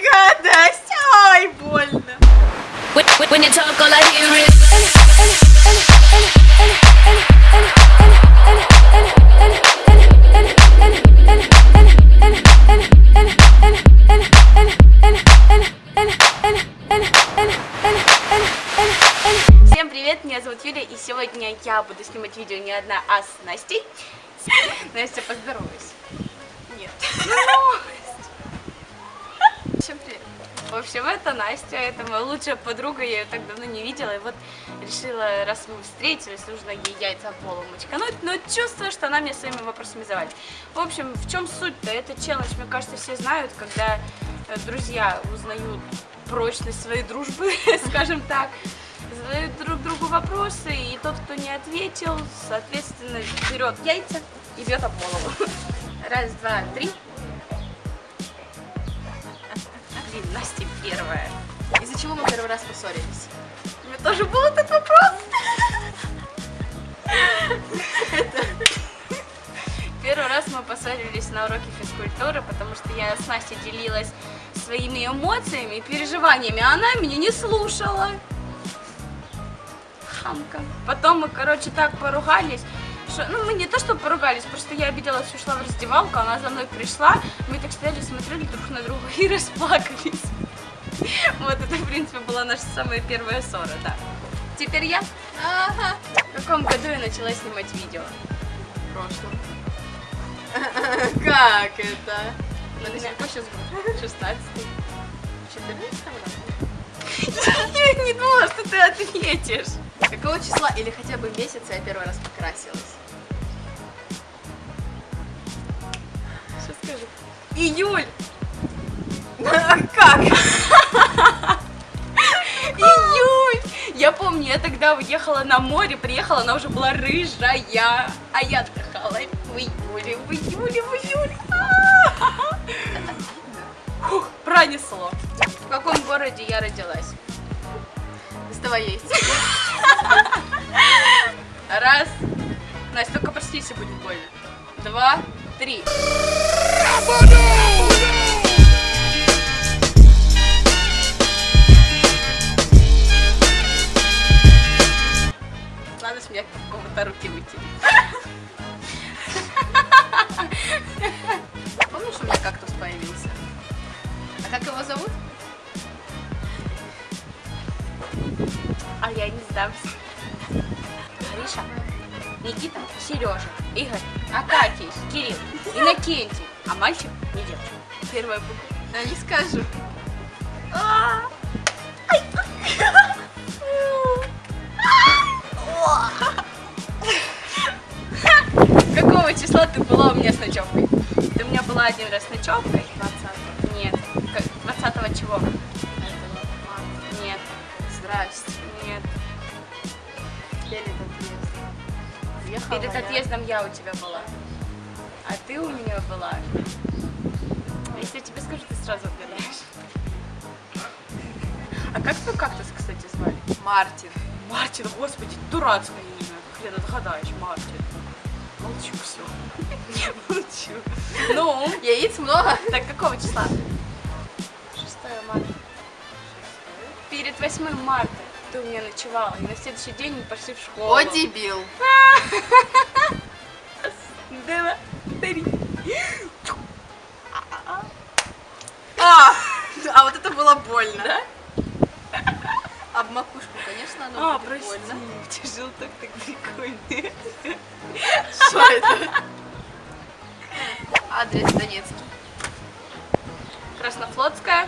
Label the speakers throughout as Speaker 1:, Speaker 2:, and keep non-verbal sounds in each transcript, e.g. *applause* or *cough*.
Speaker 1: Гадость! Ой, больно. Всем привет, меня зовут Юля, и сегодня я буду снимать видео не одна, а с Настей. Настя, поздоровайся. Нет. *laughs* В общем, это Настя, это моя лучшая подруга, я ее так давно не видела, и вот решила, раз мы встретились, нужно ей яйца в голову мочкануть, но чувствую, что она мне своими вопросами завалит. В общем, в чем суть-то? Это челлендж, мне кажется, все знают, когда э, друзья узнают прочность своей дружбы, *laughs* скажем так, задают друг другу вопросы, и тот, кто не ответил, соответственно, берет яйца и бьет об голову. Раз, два, три. *laughs* Блин, Настя первая.
Speaker 2: Из-за чего мы первый раз поссорились?
Speaker 1: У меня тоже был этот вопрос. Первый раз мы поссорились на уроке физкультуры, потому что я с Настей делилась своими эмоциями и переживаниями, а она меня не слушала. Хамка. Потом мы, короче, так поругались, что, ну, мы не то, что поругались, просто я обиделась, ушла в раздевалку, она за мной пришла, мы так стояли, смотрели друг на друга и расплакались. Вот это, в принципе, была наша самая первая ссора, да. Теперь я.
Speaker 2: Ага.
Speaker 1: В каком году я начала снимать видео?
Speaker 2: В прошлом. *laughs* Как это?
Speaker 1: Надо какой сейчас год? 16
Speaker 2: 14
Speaker 1: Я не думала, что ты ответишь.
Speaker 2: Какого числа или хотя бы месяца я первый раз покрасилась?
Speaker 1: Что скажу? Июль! *laughs*
Speaker 2: Как?
Speaker 1: Я тогда уехала на море, приехала, она уже была рыжая, а я отдыхала в июле, в июле, в июле. А! Фух, пронесло. В каком городе я родилась?
Speaker 2: Доставай яйца.
Speaker 1: Раз. Настя, только прости, если будет больно. Два, три. Надо с меня какого-то руки выйти.
Speaker 2: Помнишь, у меня кактус появился? А как его зовут?
Speaker 1: А я не сдамся. Гриша, Никита, Сережа, Игорь, Акакий, Кирилл, Иннокентий. А мальчик не девочка. Первая буква.
Speaker 2: А не скажу.
Speaker 1: Какого числа ты была у меня с ночевкой? Ты у меня была один раз с ночевкой? 20 Нет. Как- 20 чего? Нет.
Speaker 2: Здрасте.
Speaker 1: Нет.
Speaker 2: Перед отъездом. Въехала
Speaker 1: Перед
Speaker 2: я.
Speaker 1: отъездом я у тебя была. А ты у меня была. Если я тебе скажу, ты сразу отгадаешь. А как твой кактус, кстати, звали?
Speaker 2: Мартин.
Speaker 1: Мартин, господи, дурацкое имя. Хрен отгадаешь, Мартин. Молчу, все. *laughs* Молчу. Ну,
Speaker 2: Яиц много?
Speaker 1: так какого числа?
Speaker 2: 6 марта.
Speaker 1: Перед 8 марта ты у меня ночевала, и на следующий день мы пошли в школу.
Speaker 2: О, дебил. *laughs*
Speaker 1: Краснофлотская.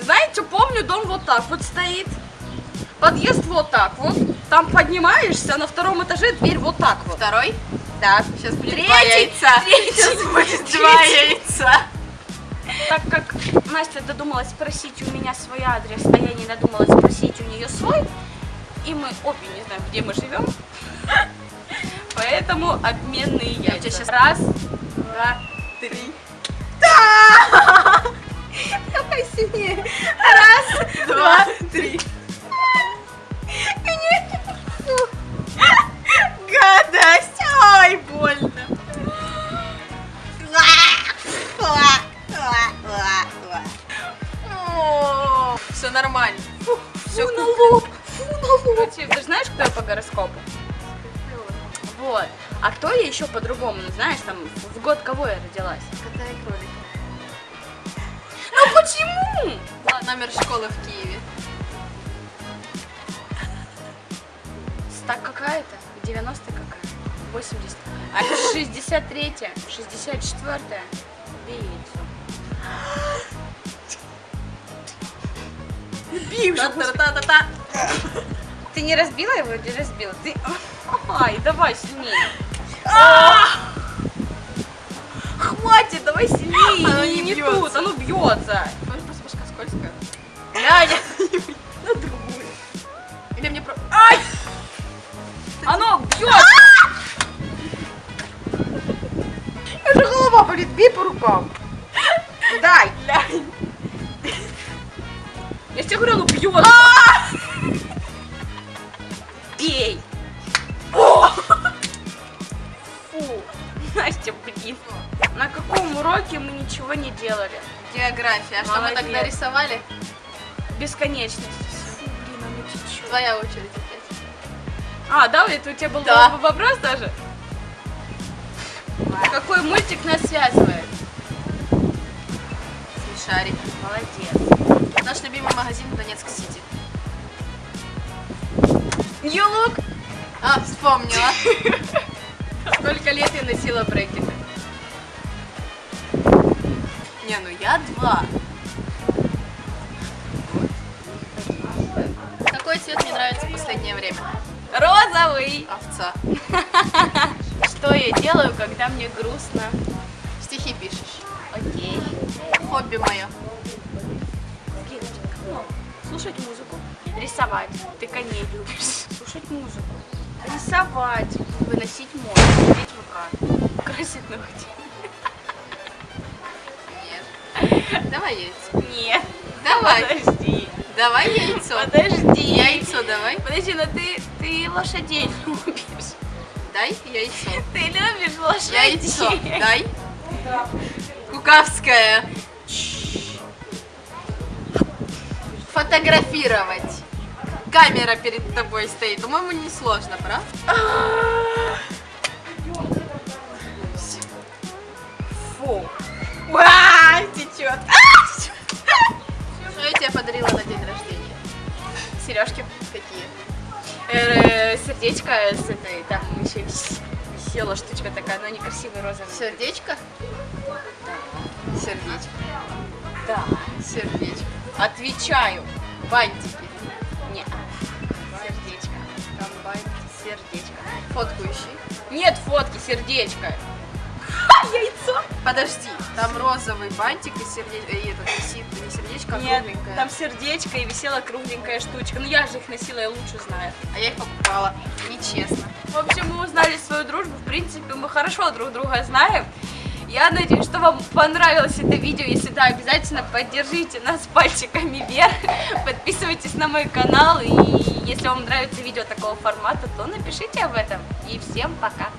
Speaker 1: Знаете, помню, дом вот так вот стоит. Подъезд вот так вот. Там поднимаешься, на втором этаже дверь вот так вот.
Speaker 2: Второй.
Speaker 1: Так.
Speaker 2: Сейчас будет
Speaker 1: Третий,
Speaker 2: два яйца.
Speaker 1: третий,
Speaker 2: Сейчас будет два
Speaker 1: третий.
Speaker 2: яйца.
Speaker 1: Так как Настя додумалась спросить у меня свой адрес, а я не додумалась спросить у нее свой, и мы обе не знаем, где мы живем, *laughs* поэтому обменные
Speaker 2: Я
Speaker 1: яйца. Раз, два, три. *laughs* Давай сильнее. Раз, два, три. Знаешь, там в год кого я родилась.
Speaker 2: Кота и кролик.
Speaker 1: Ну почему?
Speaker 2: Номер школы в Киеве.
Speaker 1: Так какая-то? 90 какая? 80. А 63 64 Бей яйцо.
Speaker 2: Та-та-та-та-та.
Speaker 1: Ты не разбила его или разбила? Ты... Ай, давай сильнее. Хватит, давай сильнее.
Speaker 2: Оно
Speaker 1: не,
Speaker 2: не бьется.
Speaker 1: тут, оно бьется.
Speaker 2: Может, просто башка скользкая?
Speaker 1: Глянь. *laughs* На другую.
Speaker 2: Или мне про...
Speaker 1: Ай! Оно бьется.
Speaker 2: Уже голова болит, бей по рукам.
Speaker 1: Дай. Я тебе говорю, оно бьется. Бей. Фу. Настя, блин. На каком уроке мы ничего не делали?
Speaker 2: География. А что мы тогда рисовали?
Speaker 1: Бесконечность. Фу, блин, оно течет.
Speaker 2: Твоя очередь опять.
Speaker 1: А, да, это у тебя был
Speaker 2: Да.
Speaker 1: вопрос даже? Какой мультик нас связывает?
Speaker 2: Смешарик.
Speaker 1: Молодец.
Speaker 2: Наш любимый магазин в Донецк-Сити.
Speaker 1: Нью-лук.
Speaker 2: А, вспомнила. *laughs*
Speaker 1: Сколько лет я носила брекеты?
Speaker 2: Не, ну я два. Какой цвет мне нравится в последнее время?
Speaker 1: Розовый.
Speaker 2: Овца. *laughs*
Speaker 1: Что я делаю, когда мне грустно?
Speaker 2: Стихи пишешь.
Speaker 1: Окей.
Speaker 2: Хобби мое.
Speaker 1: Ну, слушать музыку. Рисовать. Ты коней любишь. Слушать музыку. Рисовать. Выносить мозг. Смотреть ВК. Красить ногти.
Speaker 2: Давай яйцо.
Speaker 1: Нет.
Speaker 2: Давай.
Speaker 1: Подожди.
Speaker 2: Давай яйцо.
Speaker 1: Подожди.
Speaker 2: Яйцо давай.
Speaker 1: Подожди, но ты, ты лошадей любишь.
Speaker 2: Дай яйцо.
Speaker 1: Ты любишь лошадей.
Speaker 2: Яйцо. Дай. Кукавская. Фотографировать. Камера перед тобой стоит. По-моему, не сложно, правда?
Speaker 1: Фу. Течет.
Speaker 2: Что я тебе подарила на день рождения?
Speaker 1: Сережки.
Speaker 2: Какие?
Speaker 1: Э, сердечко с этой, там еще висела штучка такая, но некрасивый розовый.
Speaker 2: Сердечко? Сердечко.
Speaker 1: Да.
Speaker 2: Сердечко.
Speaker 1: Отвечаю.
Speaker 2: Бантики.
Speaker 1: Не. Сердечко.
Speaker 2: Там бантики.
Speaker 1: Сердечко.
Speaker 2: Фотку ищи.
Speaker 1: Нет фотки, сердечко. *laughs* Яйцо.
Speaker 2: Подожди, там розовый бантик и сердечко. И висит не сердечко, а
Speaker 1: Нет,
Speaker 2: кругленькое.
Speaker 1: там сердечко и висела кругленькая штучка. Ну я же их носила, я лучше знаю.
Speaker 2: А я их покупала. Нечестно.
Speaker 1: В общем, мы узнали свою дружбу. В принципе, мы хорошо друг друга знаем. Я надеюсь, что вам понравилось это видео. Если да, обязательно поддержите нас пальчиками вверх. *laughs* Подписывайтесь на мой канал. И если вам нравится видео такого формата, то напишите об этом. И всем пока.